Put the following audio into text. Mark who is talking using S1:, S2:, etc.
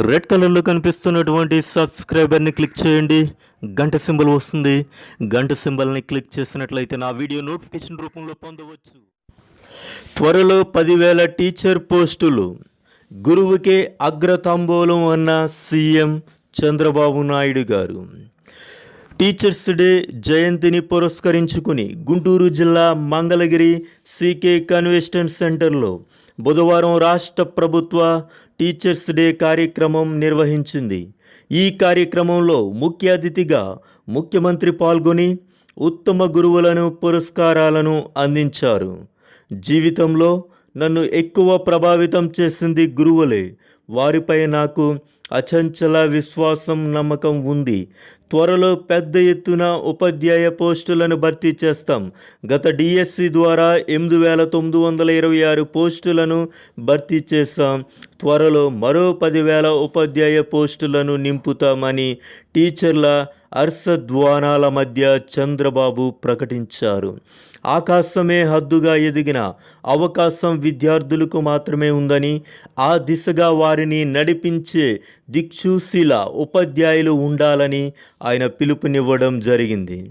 S1: Red కలర్లో కనిపిస్తున్నటువంటి సబ్స్క్రైబర్ని click చేయండి. గంట సింబల్ వస్తుంది. గంట సింబల్ని క్లిక్ చేసినట్లయితే నా వీడియో నోటిఫికేషన్ రూపంలో పొందవచ్చు. త్వరలో పదివేల టీచర్ పోస్టులు. గురువుకే అగ్రతాంబూలం అన్న సీఎం చంద్రబాబు నాయుడు గారు. టీచర్స్ డే జయంతిని పురస్కరించుకుని గుంటూరు జిల్లా మంగళగిరి సీకే కన్వెన్షన్ సెంటర్లో బుధవారం రాష్ట్ర ప్రభుత్వ టీచర్స్ డే కార్యక్రమం నిర్వహించింది. ఈ కార్యక్రమంలో ముఖ్య అతిథిగా ముఖ్యమంత్రి పాల్గొని ఉత్తమ గురువులను పురస్కారాలను అందించారు. జీవితంలో నన్ను ఎక్కువ ప్రభావితం చేసింది గురువులే. వారిపై నాకు అచంచల విశ్వాసం నమ్మకం ఉంది. త్వరలో పెద్ద ఎత్తున ఉపాధ్యాయ పోస్టులను భర్తీ చేస్తాం. గత డిఎస్సి ద్వారా ఎనిమిది వేల తొమ్మిది వందల ఇరవై ఆరు పోస్టులను భర్తీ చేస్తాం త్వరలో మరో పదివేల ఉపాధ్యాయ పోస్టులను నింపుతామని టీచర్ల అర్సద్వానాల మధ్య చంద్రబాబు ప్రకటించారు. ఆకాశమే హద్దుగా ఎదిగిన అవకాశం విద్యార్థులకు మాత్రమే ఉందని ఆ దిశగా వారిని నడిపించే దిక్సూశీల ఉపాధ్యాయులు ఉండాలని ఆయన పిలుపునివ్వడం జరిగింది.